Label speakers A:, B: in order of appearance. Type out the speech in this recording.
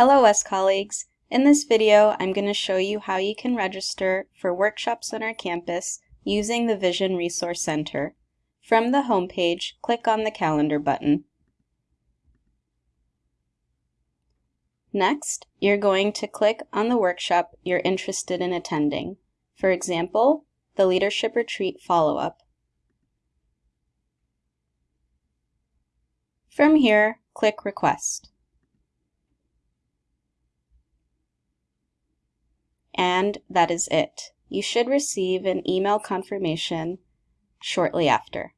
A: Hello WES colleagues! In this video I'm going to show you how you can register for workshops on our campus using the Vision Resource Center. From the homepage, click on the calendar button. Next, you're going to click on the workshop you're interested in attending. For example, the Leadership Retreat Follow-Up. From here, click Request. And that is it. You should receive an email confirmation shortly after.